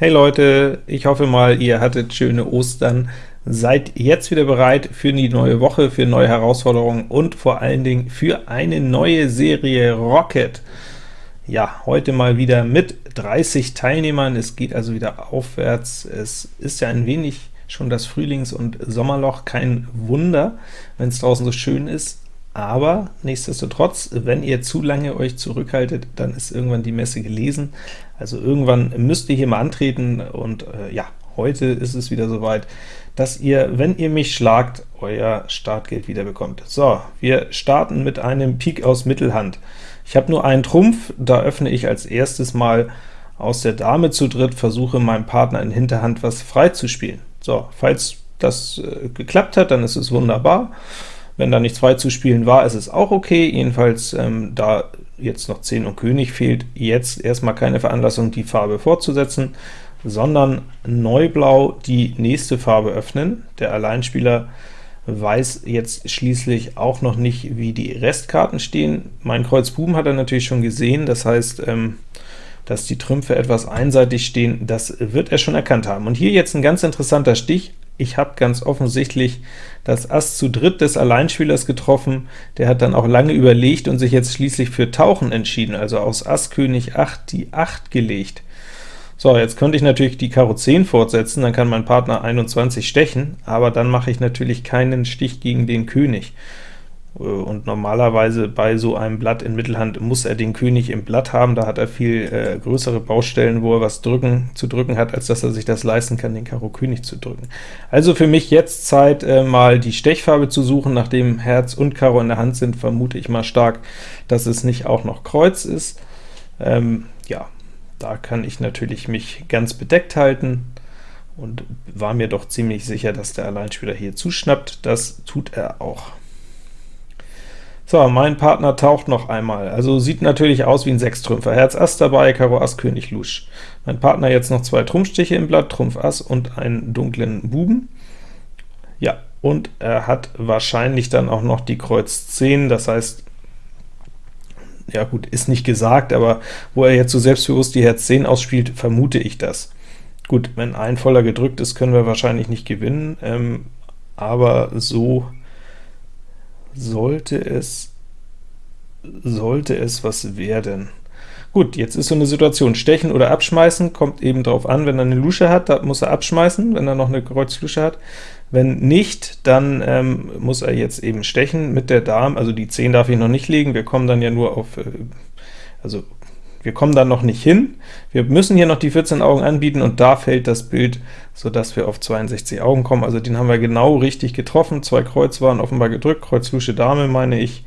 Hey Leute, ich hoffe mal, ihr hattet schöne Ostern, seid jetzt wieder bereit für die neue Woche, für neue Herausforderungen und vor allen Dingen für eine neue Serie Rocket. Ja, heute mal wieder mit 30 Teilnehmern, es geht also wieder aufwärts. Es ist ja ein wenig schon das Frühlings- und Sommerloch, kein Wunder, wenn es draußen so schön ist, aber nichtsdestotrotz, wenn ihr zu lange euch zurückhaltet, dann ist irgendwann die Messe gelesen. Also irgendwann müsst ihr hier mal antreten, und äh, ja, heute ist es wieder soweit, dass ihr, wenn ihr mich schlagt, euer Startgeld wieder bekommt. So, wir starten mit einem Pik aus Mittelhand. Ich habe nur einen Trumpf, da öffne ich als erstes mal aus der Dame zu dritt, versuche meinem Partner in Hinterhand was frei zu spielen. So, falls das äh, geklappt hat, dann ist es wunderbar. Wenn da nichts frei zu spielen war, ist es auch okay, jedenfalls ähm, da jetzt noch 10 und König fehlt, jetzt erstmal keine Veranlassung, die Farbe fortzusetzen, sondern Neublau die nächste Farbe öffnen. Der Alleinspieler weiß jetzt schließlich auch noch nicht, wie die Restkarten stehen. Mein Kreuz Buben hat er natürlich schon gesehen, das heißt, ähm, dass die Trümpfe etwas einseitig stehen, das wird er schon erkannt haben. Und hier jetzt ein ganz interessanter Stich, ich habe ganz offensichtlich das Ass zu dritt des Alleinspielers getroffen, der hat dann auch lange überlegt und sich jetzt schließlich für Tauchen entschieden, also aus Ass König 8 die 8 gelegt. So, jetzt könnte ich natürlich die Karo 10 fortsetzen, dann kann mein Partner 21 stechen, aber dann mache ich natürlich keinen Stich gegen den König. Äh, und normalerweise bei so einem Blatt in Mittelhand muss er den König im Blatt haben, da hat er viel äh, größere Baustellen, wo er was drücken, zu drücken hat, als dass er sich das leisten kann, den Karo König zu drücken. Also für mich jetzt Zeit, äh, mal die Stechfarbe zu suchen, nachdem Herz und Karo in der Hand sind, vermute ich mal stark, dass es nicht auch noch Kreuz ist. Ähm, ja, da kann ich natürlich mich ganz bedeckt halten, und war mir doch ziemlich sicher, dass der Alleinspieler hier zuschnappt. Das tut er auch. So, mein Partner taucht noch einmal, also sieht natürlich aus wie ein Sechstrümpfer. Herz Ass dabei, Karo Ass, König Lusch. Mein Partner jetzt noch zwei Trumpfstiche im Blatt, Trumpf Ass und einen dunklen Buben. Ja, und er hat wahrscheinlich dann auch noch die Kreuz 10, das heißt, ja gut, ist nicht gesagt, aber wo er jetzt so selbstbewusst die Herz 10 ausspielt, vermute ich das. Gut, wenn ein voller gedrückt ist, können wir wahrscheinlich nicht gewinnen, ähm, aber so sollte es, sollte es was werden. Gut, jetzt ist so eine Situation, stechen oder abschmeißen, kommt eben darauf an, wenn er eine Lusche hat, da muss er abschmeißen, wenn er noch eine Kreuzlusche hat. Wenn nicht, dann ähm, muss er jetzt eben stechen mit der Dame, also die 10 darf ich noch nicht legen, wir kommen dann ja nur auf, äh, also wir kommen dann noch nicht hin. Wir müssen hier noch die 14 Augen anbieten, und da fällt das Bild, sodass wir auf 62 Augen kommen. Also den haben wir genau richtig getroffen. Zwei Kreuz waren offenbar gedrückt, Kreuz Lusche Dame, meine ich.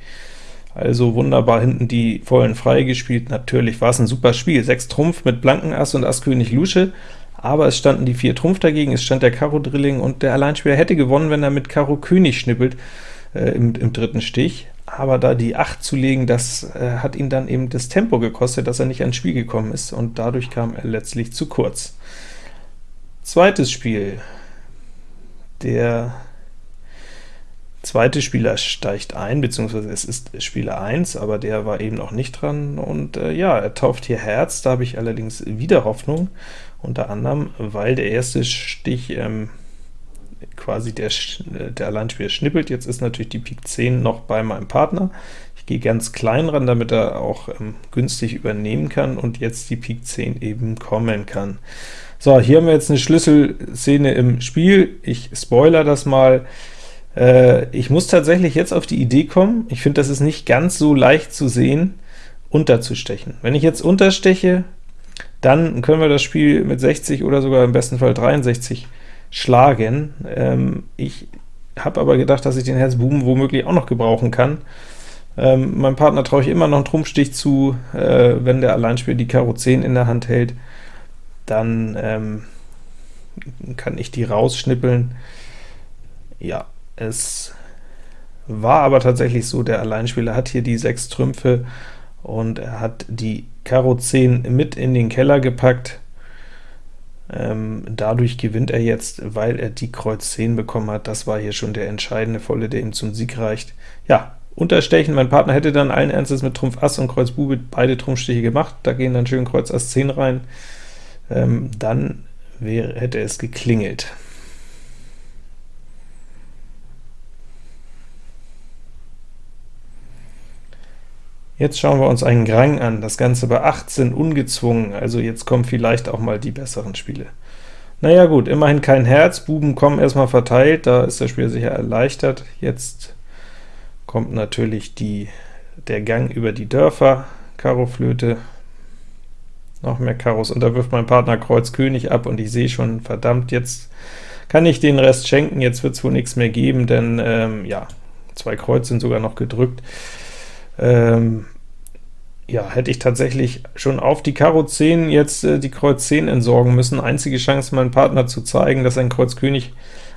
Also wunderbar hinten die vollen frei gespielt. Natürlich war es ein super Spiel. 6 Trumpf mit blanken Ass und Ass König Lusche, aber es standen die 4 Trumpf dagegen, es stand der Karo Drilling, und der Alleinspieler hätte gewonnen, wenn er mit Karo König schnippelt äh, im, im dritten Stich aber da die 8 zu legen, das äh, hat ihn dann eben das Tempo gekostet, dass er nicht ans Spiel gekommen ist, und dadurch kam er letztlich zu kurz. Zweites Spiel. Der zweite Spieler steigt ein, beziehungsweise es ist Spieler 1, aber der war eben noch nicht dran, und äh, ja, er tauft hier Herz, da habe ich allerdings wieder Hoffnung, unter anderem, weil der erste Stich ähm, quasi der, der Alleinspieler schnippelt. Jetzt ist natürlich die Pik 10 noch bei meinem Partner. Ich gehe ganz klein ran, damit er auch ähm, günstig übernehmen kann und jetzt die Pik 10 eben kommen kann. So, hier haben wir jetzt eine Schlüsselszene im Spiel. Ich spoiler das mal. Äh, ich muss tatsächlich jetzt auf die Idee kommen, ich finde, das ist nicht ganz so leicht zu sehen, unterzustechen. Wenn ich jetzt untersteche, dann können wir das Spiel mit 60 oder sogar im besten Fall 63 schlagen. Ähm, ich habe aber gedacht, dass ich den Herz Buben womöglich auch noch gebrauchen kann. Ähm, meinem Partner traue ich immer noch einen Trumpfstich zu, äh, wenn der Alleinspieler die Karo 10 in der Hand hält, dann ähm, kann ich die rausschnippeln. Ja, es war aber tatsächlich so, der Alleinspieler hat hier die 6 Trümpfe, und er hat die Karo 10 mit in den Keller gepackt. Ähm, dadurch gewinnt er jetzt, weil er die Kreuz 10 bekommen hat. Das war hier schon der entscheidende Volle, der ihm zum Sieg reicht. Ja, Unterstechen, mein Partner hätte dann allen Ernstes mit Trumpf Ass und Kreuz Bube beide Trumpfstiche gemacht, da gehen dann schön Kreuz Ass 10 rein. ähm, dann wäre, hätte es geklingelt. Jetzt schauen wir uns einen Grang an, das Ganze bei 18 ungezwungen, also jetzt kommen vielleicht auch mal die besseren Spiele. Naja gut, immerhin kein Herz, Buben kommen erstmal verteilt, da ist das Spiel sicher erleichtert. Jetzt kommt natürlich die, der Gang über die Dörfer, Karo Flöte, noch mehr Karos, und da wirft mein Partner Kreuz König ab, und ich sehe schon, verdammt, jetzt kann ich den Rest schenken, jetzt wird es wohl nichts mehr geben, denn ähm, ja, zwei Kreuz sind sogar noch gedrückt. Ähm, ja, hätte ich tatsächlich schon auf die Karo 10 jetzt äh, die Kreuz 10 entsorgen müssen. Einzige Chance, meinem Partner zu zeigen, dass ein Kreuz König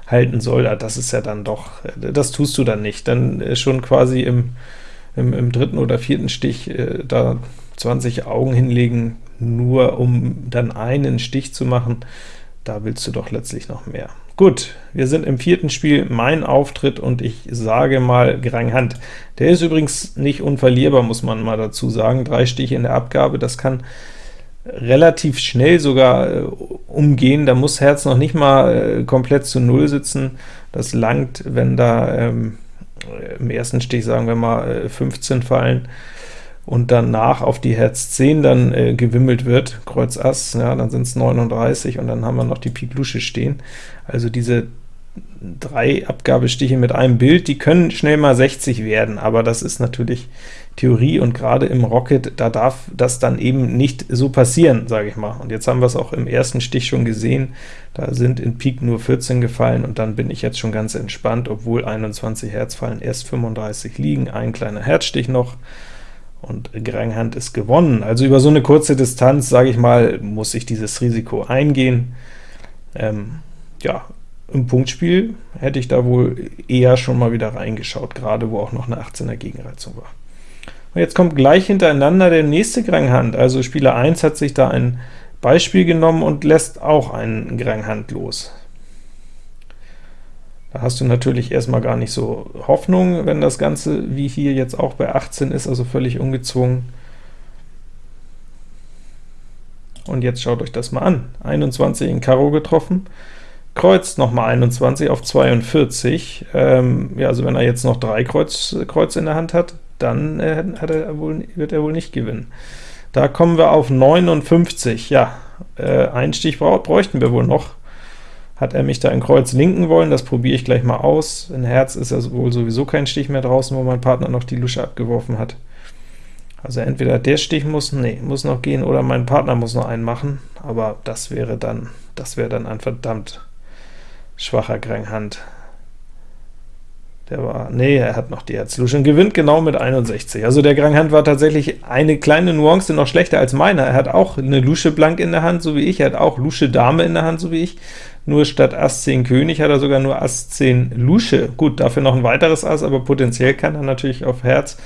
halten soll, das ist ja dann doch, äh, das tust du dann nicht. Dann äh, schon quasi im, im, im, dritten oder vierten Stich äh, da 20 Augen hinlegen, nur um dann einen Stich zu machen, da willst du doch letztlich noch mehr. Gut, wir sind im vierten Spiel, mein Auftritt, und ich sage mal Grang Hand. Der ist übrigens nicht unverlierbar, muss man mal dazu sagen. Drei Stiche in der Abgabe, das kann relativ schnell sogar äh, umgehen. Da muss Herz noch nicht mal äh, komplett zu Null sitzen. Das langt, wenn da ähm, im ersten Stich, sagen wir mal, äh, 15 fallen und danach auf die Herz 10 dann äh, gewimmelt wird, Kreuz Ass, ja, dann sind es 39, und dann haben wir noch die Pik Lusche stehen. Also diese drei Abgabestiche mit einem Bild, die können schnell mal 60 werden, aber das ist natürlich Theorie, und gerade im Rocket, da darf das dann eben nicht so passieren, sage ich mal. Und jetzt haben wir es auch im ersten Stich schon gesehen, da sind in Pik nur 14 gefallen, und dann bin ich jetzt schon ganz entspannt, obwohl 21 Herz fallen, erst 35 liegen, ein kleiner Herzstich noch, und Granghand ist gewonnen. Also über so eine kurze Distanz, sage ich mal, muss ich dieses Risiko eingehen. Ähm, ja, im Punktspiel hätte ich da wohl eher schon mal wieder reingeschaut, gerade wo auch noch eine 18er Gegenreizung war. Und jetzt kommt gleich hintereinander der nächste Granghand, also Spieler 1 hat sich da ein Beispiel genommen und lässt auch einen Granghand los. Da hast du natürlich erstmal gar nicht so Hoffnung, wenn das Ganze wie hier jetzt auch bei 18 ist, also völlig ungezwungen. Und jetzt schaut euch das mal an. 21 in Karo getroffen, Kreuz nochmal 21 auf 42. Ähm, ja, also wenn er jetzt noch drei Kreuz, Kreuz in der Hand hat, dann äh, hat er wohl, wird er wohl nicht gewinnen. Da kommen wir auf 59. Ja, äh, einen Stich bräuchten wir wohl noch. Hat er mich da in Kreuz linken wollen, das probiere ich gleich mal aus. In Herz ist ja wohl sowieso kein Stich mehr draußen, wo mein Partner noch die Lusche abgeworfen hat. Also entweder der Stich muss, nee, muss noch gehen, oder mein Partner muss noch einen machen, aber das wäre dann, das wäre dann ein verdammt schwacher Granghand. Der war, nee, er hat noch die Herz-Lusche und gewinnt genau mit 61. Also der Granghand war tatsächlich eine kleine Nuance noch schlechter als meiner. Er hat auch eine Lusche blank in der Hand, so wie ich, er hat auch Lusche Dame in der Hand, so wie ich, nur statt Ass 10 König hat er sogar nur Ass 10 Lusche. Gut, dafür noch ein weiteres Ass, aber potenziell kann er natürlich auf Herz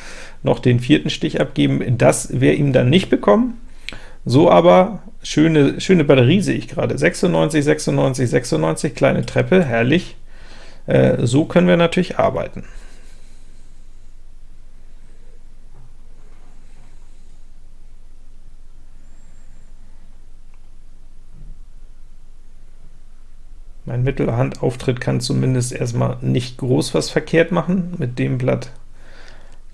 noch den vierten Stich abgeben. Das wäre ihm dann nicht bekommen. So aber, schöne, schöne Batterie sehe ich gerade, 96, 96, 96, kleine Treppe, herrlich. Äh, so können wir natürlich arbeiten. Mein Mittelhandauftritt kann zumindest erstmal nicht groß was verkehrt machen. Mit dem Blatt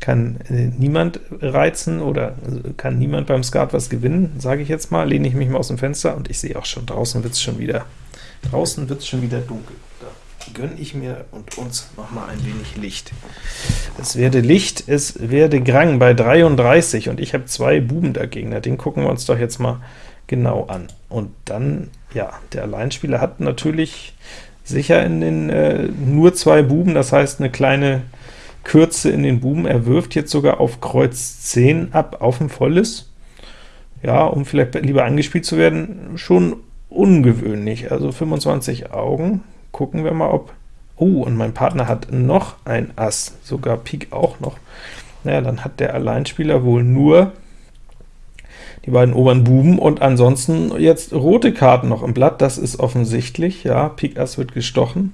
kann äh, niemand reizen oder äh, kann niemand beim Skat was gewinnen, sage ich jetzt mal. Lehne ich mich mal aus dem Fenster und ich sehe auch schon, draußen wird es schon wieder draußen wird schon wieder dunkel. Da gönne ich mir und uns noch mal ein wenig Licht. Es werde Licht, es werde Grang bei 33, und ich habe zwei Buben dagegen. Den gucken wir uns doch jetzt mal genau an. Und dann, ja, der Alleinspieler hat natürlich sicher in den äh, nur zwei Buben, das heißt eine kleine Kürze in den Buben. Er wirft jetzt sogar auf Kreuz 10 ab, auf ein volles. Ja, um vielleicht lieber angespielt zu werden, schon ungewöhnlich. Also 25 Augen. Gucken wir mal, ob... Oh, und mein Partner hat noch ein Ass, sogar Pik auch noch. Naja, dann hat der Alleinspieler wohl nur die beiden oberen Buben, und ansonsten jetzt rote Karten noch im Blatt, das ist offensichtlich, ja, Pik Ass wird gestochen.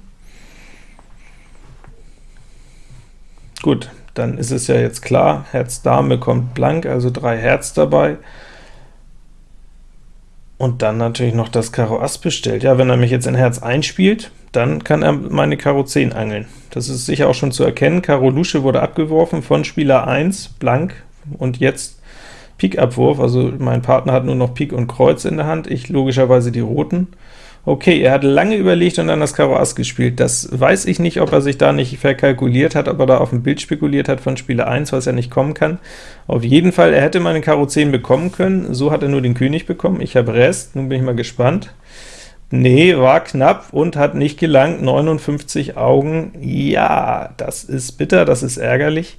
Gut, dann ist es ja jetzt klar, Herz Dame kommt blank, also drei Herz dabei, und dann natürlich noch das Karo Ass bestellt. Ja, wenn er mich jetzt in Herz einspielt, dann kann er meine Karo 10 angeln. Das ist sicher auch schon zu erkennen. Karo Lusche wurde abgeworfen von Spieler 1, blank, und jetzt Pik-Abwurf, also mein Partner hat nur noch Pik und Kreuz in der Hand, ich logischerweise die roten. Okay, er hat lange überlegt und dann das Karo Ass gespielt. Das weiß ich nicht, ob er sich da nicht verkalkuliert hat, ob er da auf dem Bild spekuliert hat von Spieler 1, was er nicht kommen kann. Auf jeden Fall, er hätte meine Karo 10 bekommen können, so hat er nur den König bekommen. Ich habe Rest, nun bin ich mal gespannt. Nee, war knapp und hat nicht gelangt, 59 Augen. Ja, das ist bitter, das ist ärgerlich.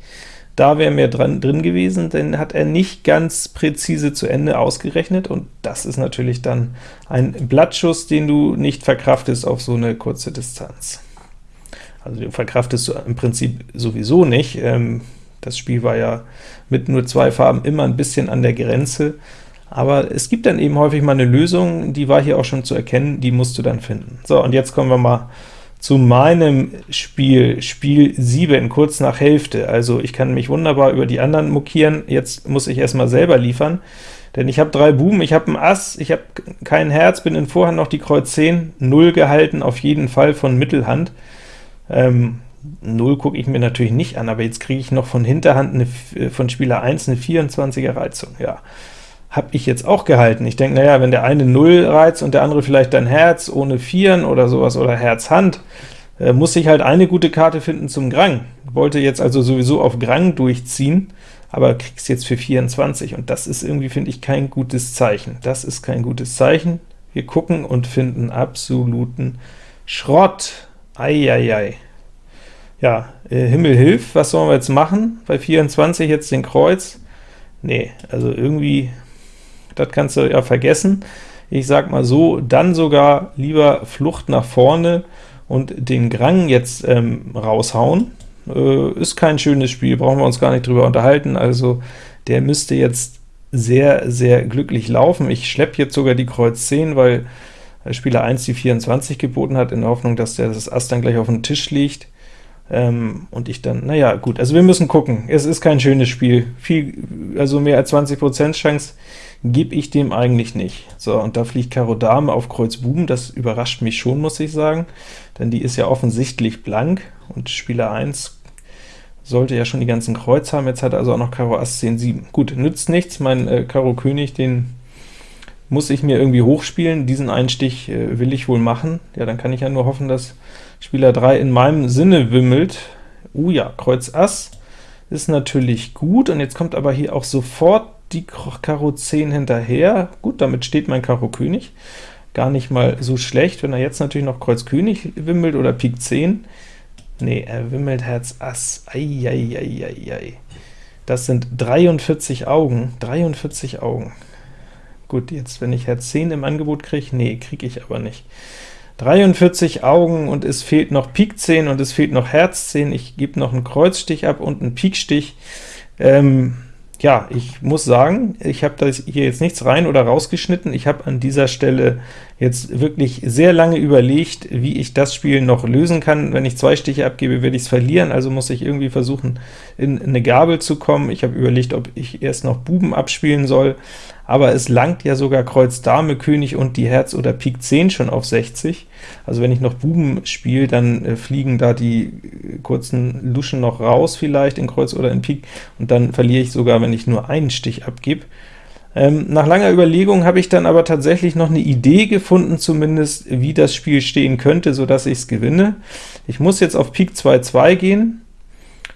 Da wäre mehr dran, drin gewesen, denn hat er nicht ganz präzise zu Ende ausgerechnet, und das ist natürlich dann ein Blattschuss, den du nicht verkraftest auf so eine kurze Distanz. Also den verkraftest du im Prinzip sowieso nicht. Ähm, das Spiel war ja mit nur zwei Farben immer ein bisschen an der Grenze, aber es gibt dann eben häufig mal eine Lösung, die war hier auch schon zu erkennen, die musst du dann finden. So, und jetzt kommen wir mal zu meinem Spiel, Spiel 7, kurz nach Hälfte. Also ich kann mich wunderbar über die anderen mokieren, jetzt muss ich erstmal selber liefern, denn ich habe drei Buben, ich habe ein Ass, ich habe kein Herz, bin in Vorhand noch die Kreuz 10, 0 gehalten, auf jeden Fall von Mittelhand. Ähm, 0 gucke ich mir natürlich nicht an, aber jetzt kriege ich noch von Hinterhand eine, von Spieler 1 eine 24er Reizung. Ja, habe ich jetzt auch gehalten. Ich denke, naja, wenn der eine 0 reizt und der andere vielleicht dann Herz ohne Vieren oder sowas oder Herz Hand, äh, muss ich halt eine gute Karte finden zum Grang. Wollte jetzt also sowieso auf Grang durchziehen, aber kriegst jetzt für 24, und das ist irgendwie, finde ich, kein gutes Zeichen. Das ist kein gutes Zeichen. Wir gucken und finden absoluten Schrott. Eieiei. Ja, äh, Himmel hilf, was sollen wir jetzt machen? Bei 24 jetzt den Kreuz? Nee, also irgendwie das kannst du ja vergessen. Ich sag mal so, dann sogar lieber Flucht nach vorne und den Grang jetzt ähm, raushauen. Äh, ist kein schönes Spiel, brauchen wir uns gar nicht drüber unterhalten, also der müsste jetzt sehr, sehr glücklich laufen. Ich schleppe jetzt sogar die Kreuz 10, weil Spieler 1 die 24 geboten hat, in der Hoffnung, dass der das Ass dann gleich auf den Tisch liegt. Ähm, und ich dann, naja, gut, also wir müssen gucken. Es ist kein schönes Spiel. Viel, also mehr als 20% Chance gebe ich dem eigentlich nicht. So, und da fliegt Karo Dame auf Kreuz Buben, das überrascht mich schon, muss ich sagen, denn die ist ja offensichtlich blank, und Spieler 1 sollte ja schon die ganzen Kreuz haben, jetzt hat er also auch noch Karo Ass 10, 7. Gut, nützt nichts, mein äh, Karo König, den muss ich mir irgendwie hochspielen, diesen Einstich äh, will ich wohl machen. Ja, dann kann ich ja nur hoffen, dass Spieler 3 in meinem Sinne wimmelt. Uh ja, Kreuz Ass ist natürlich gut, und jetzt kommt aber hier auch sofort die Karo 10 hinterher. Gut, damit steht mein Karo König. Gar nicht mal so schlecht, wenn er jetzt natürlich noch Kreuz König wimmelt oder Pik 10. Nee, er wimmelt Herz Ass. Eieieiei. Das sind 43 Augen. 43 Augen. Gut, jetzt wenn ich Herz 10 im Angebot kriege, nee, kriege ich aber nicht. 43 Augen und es fehlt noch Pik 10 und es fehlt noch Herz 10. Ich gebe noch einen Kreuzstich ab und einen Pikstich. Ähm, ja, ich muss sagen, ich habe das hier jetzt nichts rein oder rausgeschnitten. Ich habe an dieser Stelle jetzt wirklich sehr lange überlegt, wie ich das Spiel noch lösen kann. Wenn ich zwei Stiche abgebe, werde ich es verlieren, also muss ich irgendwie versuchen, in eine Gabel zu kommen. Ich habe überlegt, ob ich erst noch Buben abspielen soll, aber es langt ja sogar Kreuz Dame, König und die Herz oder Pik 10 schon auf 60. Also wenn ich noch Buben spiele, dann äh, fliegen da die äh, kurzen Luschen noch raus vielleicht in Kreuz oder in Pik, und dann verliere ich sogar, wenn ich nur einen Stich abgebe. Ähm, nach langer Überlegung habe ich dann aber tatsächlich noch eine Idee gefunden, zumindest wie das Spiel stehen könnte, so dass ich es gewinne. Ich muss jetzt auf Pik 2-2 gehen,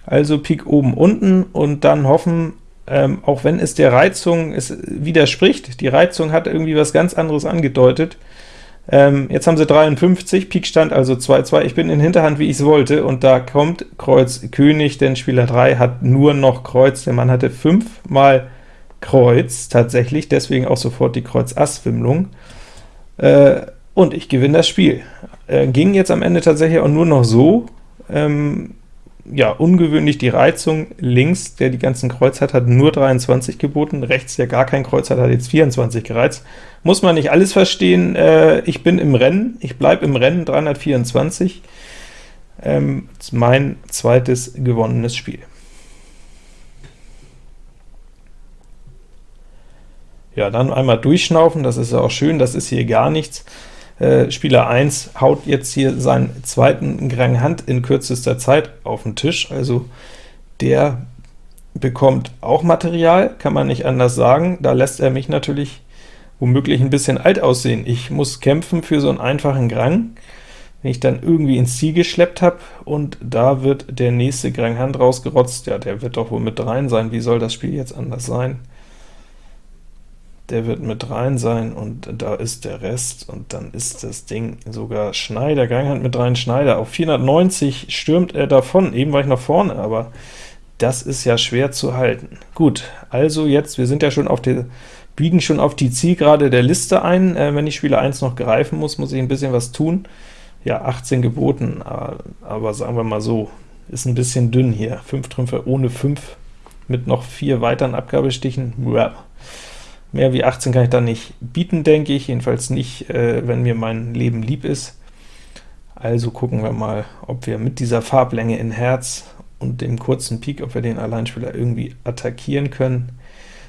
also Pik oben unten, und dann hoffen, ähm, auch wenn es der Reizung es widerspricht, die Reizung hat irgendwie was ganz anderes angedeutet. Ähm, jetzt haben sie 53, Pik stand also 2-2, ich bin in Hinterhand, wie ich es wollte, und da kommt Kreuz König, denn Spieler 3 hat nur noch Kreuz, der Mann hatte 5 mal Kreuz tatsächlich, deswegen auch sofort die Kreuz-Ass-Wimmlung. Äh, und ich gewinne das Spiel. Äh, ging jetzt am Ende tatsächlich auch nur noch so, ähm, ja, ungewöhnlich die Reizung links, der die ganzen Kreuz hat, hat nur 23 geboten, rechts, der gar kein Kreuz hat, hat jetzt 24 gereizt. Muss man nicht alles verstehen, äh, ich bin im Rennen, ich bleibe im Rennen, 324, ähm, mein zweites gewonnenes Spiel. Ja, dann einmal durchschnaufen, das ist ja auch schön, das ist hier gar nichts. Äh, Spieler 1 haut jetzt hier seinen zweiten Grand Hand in kürzester Zeit auf den Tisch, also der bekommt auch Material, kann man nicht anders sagen. Da lässt er mich natürlich womöglich ein bisschen alt aussehen. Ich muss kämpfen für so einen einfachen Grang, wenn ich dann irgendwie ins Ziel geschleppt habe, und da wird der nächste Grand Hand rausgerotzt. Ja, der wird doch wohl mit rein sein. Wie soll das Spiel jetzt anders sein? Der wird mit rein sein, und da ist der Rest, und dann ist das Ding sogar Schneider, Granghand mit rein Schneider. Auf 490 stürmt er davon, eben war ich noch vorne, aber das ist ja schwer zu halten. Gut, also jetzt, wir sind ja schon auf der, biegen schon auf die Zielgerade der Liste ein. Äh, wenn ich Spieler 1 noch greifen muss, muss ich ein bisschen was tun. Ja, 18 geboten, aber, aber sagen wir mal so, ist ein bisschen dünn hier. 5 Trümpfe ohne 5 mit noch 4 weiteren Abgabestichen. Ja. Mehr wie 18 kann ich da nicht bieten, denke ich, jedenfalls nicht, äh, wenn mir mein Leben lieb ist. Also gucken wir mal, ob wir mit dieser Farblänge in Herz und dem kurzen Pik, ob wir den Alleinspieler irgendwie attackieren können.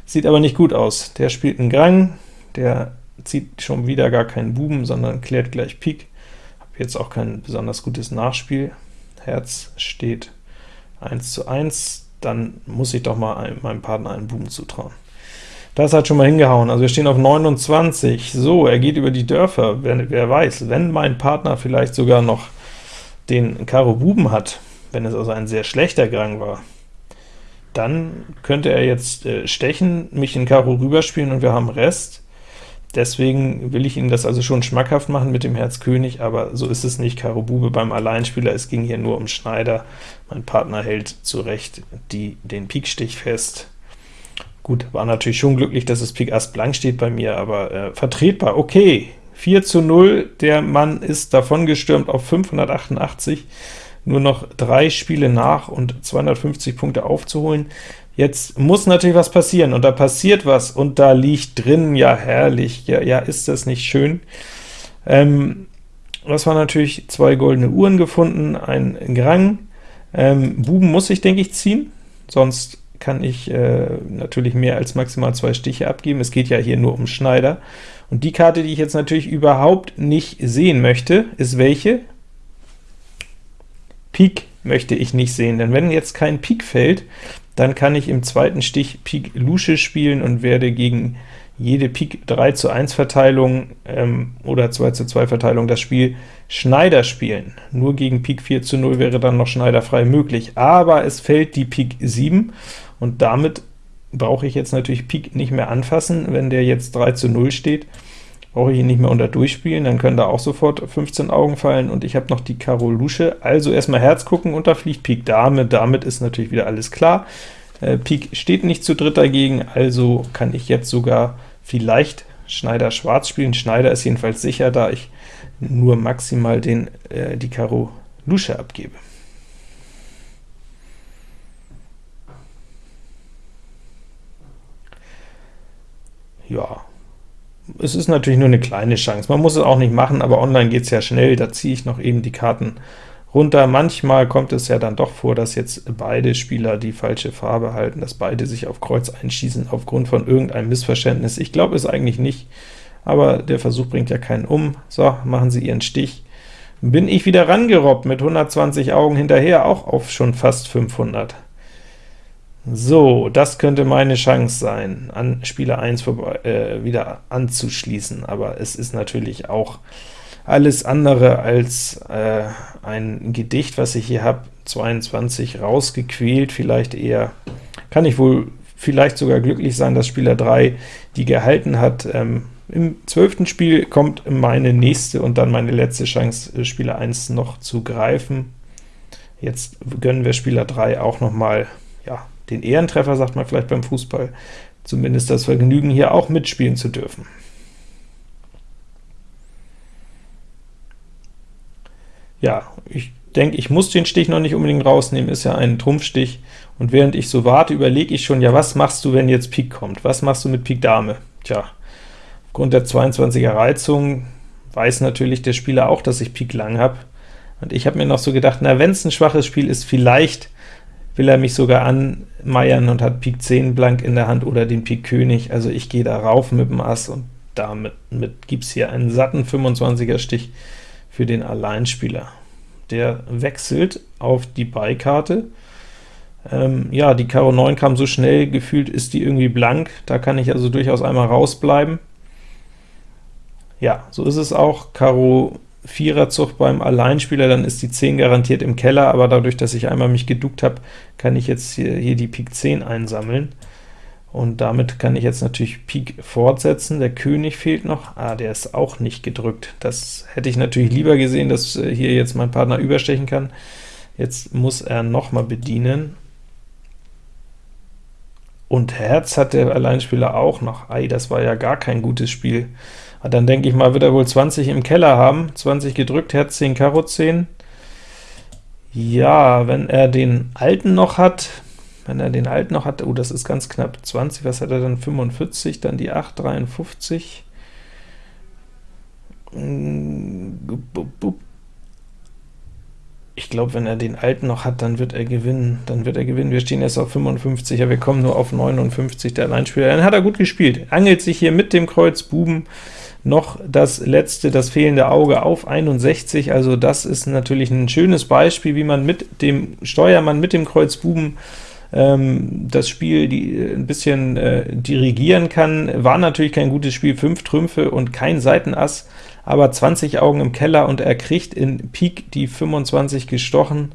Sieht aber nicht gut aus. Der spielt einen Grang, der zieht schon wieder gar keinen Buben, sondern klärt gleich Pik. Habe jetzt auch kein besonders gutes Nachspiel. Herz steht 1 zu 1, dann muss ich doch mal meinem Partner einen Buben zutrauen. Das hat schon mal hingehauen, also wir stehen auf 29. So, er geht über die Dörfer, wer, wer weiß, wenn mein Partner vielleicht sogar noch den Karo Buben hat, wenn es also ein sehr schlechter Grang war, dann könnte er jetzt äh, stechen, mich in Karo rüberspielen und wir haben Rest. Deswegen will ich Ihnen das also schon schmackhaft machen mit dem Herz König, aber so ist es nicht. Karo Bube beim Alleinspieler, es ging hier nur um Schneider. Mein Partner hält zu Recht die, den Pikstich fest. Gut, war natürlich schon glücklich, dass es Pik Ass blank steht bei mir, aber äh, vertretbar. Okay, 4 zu 0, der Mann ist davongestürmt auf 588 nur noch drei Spiele nach und 250 Punkte aufzuholen. Jetzt muss natürlich was passieren, und da passiert was, und da liegt drin, ja herrlich, ja, ja ist das nicht schön. Ähm, das waren natürlich zwei goldene Uhren gefunden, ein Grang. Ähm, Buben muss ich, denke ich, ziehen, sonst kann ich äh, natürlich mehr als maximal zwei Stiche abgeben. Es geht ja hier nur um Schneider. Und die Karte, die ich jetzt natürlich überhaupt nicht sehen möchte, ist welche? Pik möchte ich nicht sehen, denn wenn jetzt kein Pik fällt, dann kann ich im zweiten Stich Pik Lusche spielen und werde gegen jede Pik 3 zu 1 Verteilung ähm, oder 2 zu 2 Verteilung das Spiel Schneider spielen. Nur gegen Pik 4 zu 0 wäre dann noch Schneider frei möglich, aber es fällt die Pik 7, und damit brauche ich jetzt natürlich Pik nicht mehr anfassen, wenn der jetzt 3 zu 0 steht, brauche ich ihn nicht mehr unter durchspielen, dann können da auch sofort 15 Augen fallen, und ich habe noch die Karo Lusche, also erstmal Herz gucken, und da fliegt Pik Dame, damit ist natürlich wieder alles klar. Äh, Pik steht nicht zu dritt dagegen, also kann ich jetzt sogar vielleicht Schneider Schwarz spielen. Schneider ist jedenfalls sicher, da ich nur maximal den, äh, die Karo Lusche abgebe. Ja, es ist natürlich nur eine kleine Chance. Man muss es auch nicht machen, aber online geht es ja schnell, da ziehe ich noch eben die Karten runter. Manchmal kommt es ja dann doch vor, dass jetzt beide Spieler die falsche Farbe halten, dass beide sich auf Kreuz einschießen aufgrund von irgendeinem Missverständnis. Ich glaube es eigentlich nicht, aber der Versuch bringt ja keinen um. So, machen Sie Ihren Stich. Bin ich wieder rangerobbt mit 120 Augen hinterher, auch auf schon fast 500. So, das könnte meine Chance sein, an Spieler 1 vorbei, äh, wieder anzuschließen, aber es ist natürlich auch alles andere als äh, ein Gedicht, was ich hier habe, 22 rausgequält, vielleicht eher, kann ich wohl vielleicht sogar glücklich sein, dass Spieler 3 die gehalten hat. Ähm, Im zwölften Spiel kommt meine nächste und dann meine letzte Chance, äh, Spieler 1 noch zu greifen. Jetzt gönnen wir Spieler 3 auch noch mal ja, den Ehrentreffer, sagt man vielleicht beim Fußball, zumindest das Vergnügen, hier auch mitspielen zu dürfen. Ja, ich denke, ich muss den Stich noch nicht unbedingt rausnehmen, ist ja ein Trumpfstich, und während ich so warte, überlege ich schon, ja, was machst du, wenn jetzt Pik kommt? Was machst du mit Pik Dame? Tja, aufgrund der 22er Reizung weiß natürlich der Spieler auch, dass ich Pik lang habe, und ich habe mir noch so gedacht, na, wenn es ein schwaches Spiel ist, vielleicht will er mich sogar anmeiern und hat Pik 10 blank in der Hand oder den Pik König, also ich gehe da rauf mit dem Ass und damit mit gibt's hier einen satten 25er Stich für den Alleinspieler. Der wechselt auf die Beikarte, ähm, ja, die Karo 9 kam so schnell, gefühlt ist die irgendwie blank, da kann ich also durchaus einmal rausbleiben. Ja, so ist es auch, Karo 4er Zug beim Alleinspieler, dann ist die 10 garantiert im Keller, aber dadurch, dass ich einmal mich geduckt habe, kann ich jetzt hier, hier die Pik 10 einsammeln. Und damit kann ich jetzt natürlich Pik fortsetzen. Der König fehlt noch. Ah, der ist auch nicht gedrückt. Das hätte ich natürlich lieber gesehen, dass äh, hier jetzt mein Partner überstechen kann. Jetzt muss er noch mal bedienen. Und Herz hat der Alleinspieler auch noch. Ei, das war ja gar kein gutes Spiel. Dann denke ich mal, wird er wohl 20 im Keller haben. 20 gedrückt, Herz 10, Karo 10. Ja, wenn er den alten noch hat, wenn er den alten noch hat, oh, das ist ganz knapp, 20, was hat er dann, 45, dann die 8, 53, ich glaube, wenn er den alten noch hat, dann wird er gewinnen. Dann wird er gewinnen. Wir stehen erst auf 55, ja, wir kommen nur auf 59, der Alleinspieler. Dann hat er gut gespielt. Angelt sich hier mit dem Kreuz Buben noch das letzte, das fehlende Auge auf 61, also das ist natürlich ein schönes Beispiel, wie man mit dem Steuermann, mit dem Kreuz Buben ähm, das Spiel die, äh, ein bisschen äh, dirigieren kann. War natürlich kein gutes Spiel, 5 Trümpfe und kein Seitenass, aber 20 Augen im Keller und er kriegt in Pik die 25 gestochen.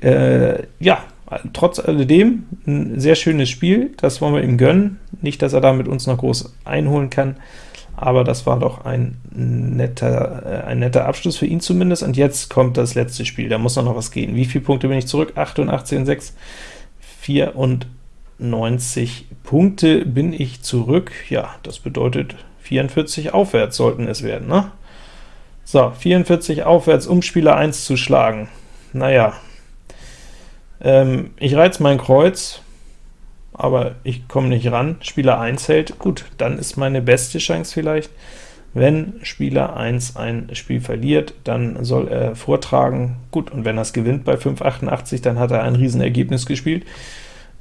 Äh, ja, trotz alledem ein sehr schönes Spiel, das wollen wir ihm gönnen. Nicht, dass er damit uns noch groß einholen kann, aber das war doch ein netter, äh, ein netter Abschluss für ihn zumindest. Und jetzt kommt das letzte Spiel, da muss noch was gehen. Wie viele Punkte bin ich zurück? 88 und 6, 94 Punkte bin ich zurück. Ja, das bedeutet 44 aufwärts sollten es werden, ne? So, 44 aufwärts, um Spieler 1 zu schlagen. Naja, ähm, ich reiz mein Kreuz, aber ich komme nicht ran. Spieler 1 hält, gut, dann ist meine beste Chance vielleicht, wenn Spieler 1 ein Spiel verliert, dann soll er vortragen. Gut, und wenn er es gewinnt bei 5,88, dann hat er ein Riesenergebnis gespielt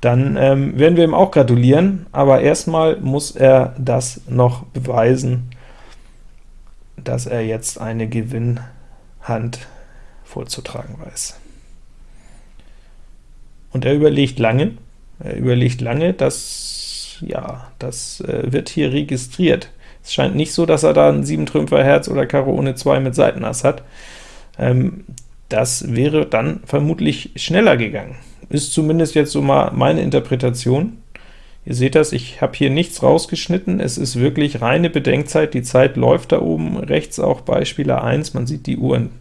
dann ähm, werden wir ihm auch gratulieren, aber erstmal muss er das noch beweisen, dass er jetzt eine Gewinnhand vorzutragen weiß. Und er überlegt lange, überlegt lange, dass, ja, das äh, wird hier registriert. Es scheint nicht so, dass er da ein 7-Trümpfer Herz oder Karo ohne 2 mit Seitenass hat. Ähm, das wäre dann vermutlich schneller gegangen. Ist zumindest jetzt so mal meine Interpretation. Ihr seht das, ich habe hier nichts rausgeschnitten, es ist wirklich reine Bedenkzeit, die Zeit läuft da oben rechts auch bei Spieler 1, man sieht die Uhren,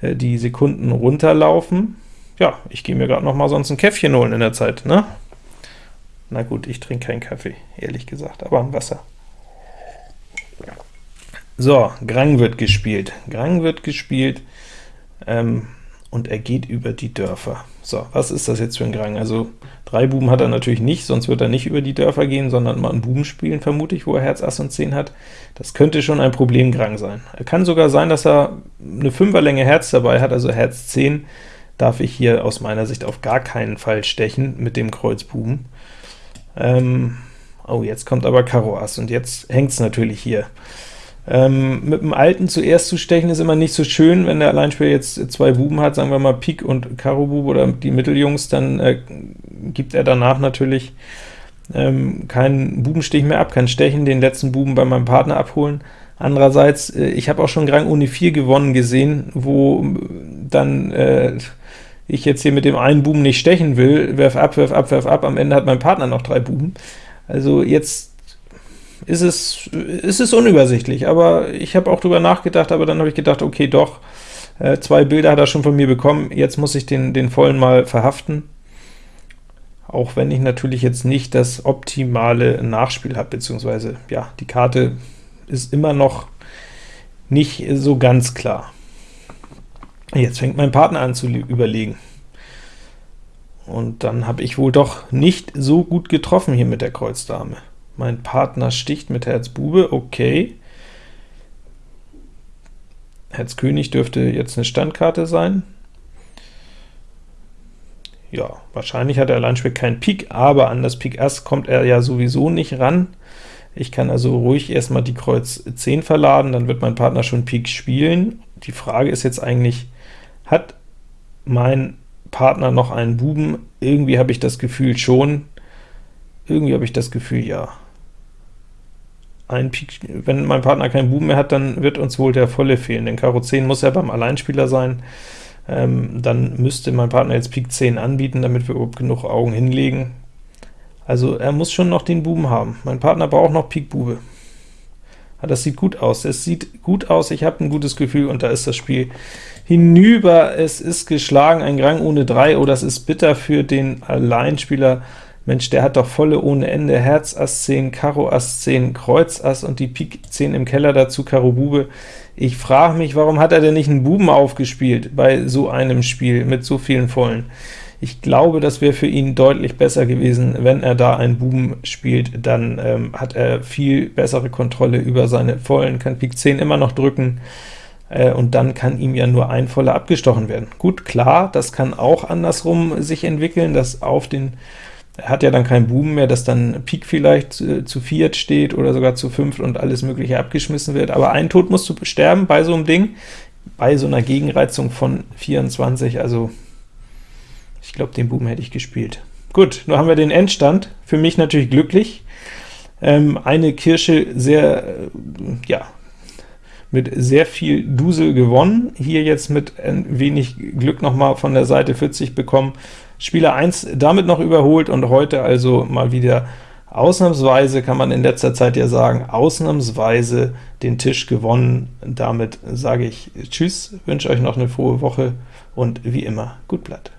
äh, die Sekunden runterlaufen. Ja, ich gehe mir gerade noch mal sonst ein Käffchen holen in der Zeit, ne? Na gut, ich trinke keinen Kaffee, ehrlich gesagt, aber ein Wasser. So, Grang wird gespielt. Grang wird gespielt, ähm, und er geht über die Dörfer. So, was ist das jetzt für ein Grang? Also drei Buben hat er natürlich nicht, sonst wird er nicht über die Dörfer gehen, sondern mal einen Buben spielen, vermute ich, wo er Herz, Ass und 10 hat. Das könnte schon ein Problemgrang sein. Er kann sogar sein, dass er eine Fünferlänge Herz dabei hat, also Herz 10 darf ich hier aus meiner Sicht auf gar keinen Fall stechen mit dem Kreuz Buben. Ähm, oh, jetzt kommt aber Karo Ass, und jetzt hängt es natürlich hier. Ähm, mit dem Alten zuerst zu stechen ist immer nicht so schön, wenn der Alleinspieler jetzt zwei Buben hat, sagen wir mal Pik und Karo Bub oder die Mitteljungs, dann äh, gibt er danach natürlich ähm, keinen Bubenstich mehr ab, kann stechen, den letzten Buben bei meinem Partner abholen. Andererseits, äh, ich habe auch schon Grang Uni 4 gewonnen gesehen, wo dann äh, ich jetzt hier mit dem einen Buben nicht stechen will, werf ab, werf ab, werf ab, am Ende hat mein Partner noch drei Buben. Also jetzt ist es, ist es unübersichtlich, aber ich habe auch drüber nachgedacht, aber dann habe ich gedacht, okay, doch, äh, zwei Bilder hat er schon von mir bekommen, jetzt muss ich den, den vollen mal verhaften, auch wenn ich natürlich jetzt nicht das optimale Nachspiel habe, beziehungsweise, ja, die Karte ist immer noch nicht so ganz klar. Jetzt fängt mein Partner an zu überlegen. Und dann habe ich wohl doch nicht so gut getroffen hier mit der Kreuzdame. Mein Partner sticht mit Herz Bube, okay. Herz König dürfte jetzt eine Standkarte sein. ja, wahrscheinlich hat er Alleinspiel kein Pik, aber an das Pik Ass kommt er ja sowieso nicht ran. Ich kann also ruhig erstmal die Kreuz 10 verladen, dann wird mein Partner schon Pik spielen. Die Frage ist jetzt eigentlich, hat mein Partner noch einen Buben? Irgendwie habe ich das Gefühl schon. Irgendwie habe ich das Gefühl, ja. Ein Pik, wenn mein Partner keinen Buben mehr hat, dann wird uns wohl der volle fehlen, denn Karo 10 muss ja beim Alleinspieler sein. Ähm, dann müsste mein Partner jetzt Pik 10 anbieten, damit wir überhaupt genug Augen hinlegen. Also er muss schon noch den Buben haben. Mein Partner braucht noch Pik Bube. Ah, das sieht gut aus. Es sieht gut aus, ich habe ein gutes Gefühl, und da ist das Spiel hinüber. Es ist geschlagen, ein Grang ohne 3. Oh, das ist bitter für den Alleinspieler. Mensch, der hat doch volle ohne Ende, Herz Ass 10, Karo Ass 10, Kreuz Ass und die Pik 10 im Keller dazu, Karo Bube. Ich frage mich, warum hat er denn nicht einen Buben aufgespielt bei so einem Spiel mit so vielen Vollen? Ich glaube, das wäre für ihn deutlich besser gewesen, wenn er da einen Buben spielt, dann ähm, hat er viel bessere Kontrolle über seine Vollen, kann Pik 10 immer noch drücken, äh, und dann kann ihm ja nur ein Voller abgestochen werden. Gut, klar, das kann auch andersrum sich entwickeln, dass auf den er hat ja dann keinen Buben mehr, dass dann Pik vielleicht äh, zu viert steht oder sogar zu fünft und alles mögliche abgeschmissen wird, aber ein Tod musst du sterben bei so einem Ding, bei so einer Gegenreizung von 24, also ich glaube, den Buben hätte ich gespielt. Gut, nun haben wir den Endstand, für mich natürlich glücklich. Ähm, eine Kirsche sehr, äh, ja, mit sehr viel Dusel gewonnen, hier jetzt mit ein wenig Glück nochmal von der Seite 40 bekommen, Spieler 1 damit noch überholt und heute also mal wieder ausnahmsweise, kann man in letzter Zeit ja sagen, ausnahmsweise den Tisch gewonnen. Damit sage ich Tschüss, wünsche euch noch eine frohe Woche und wie immer, gut Blatt.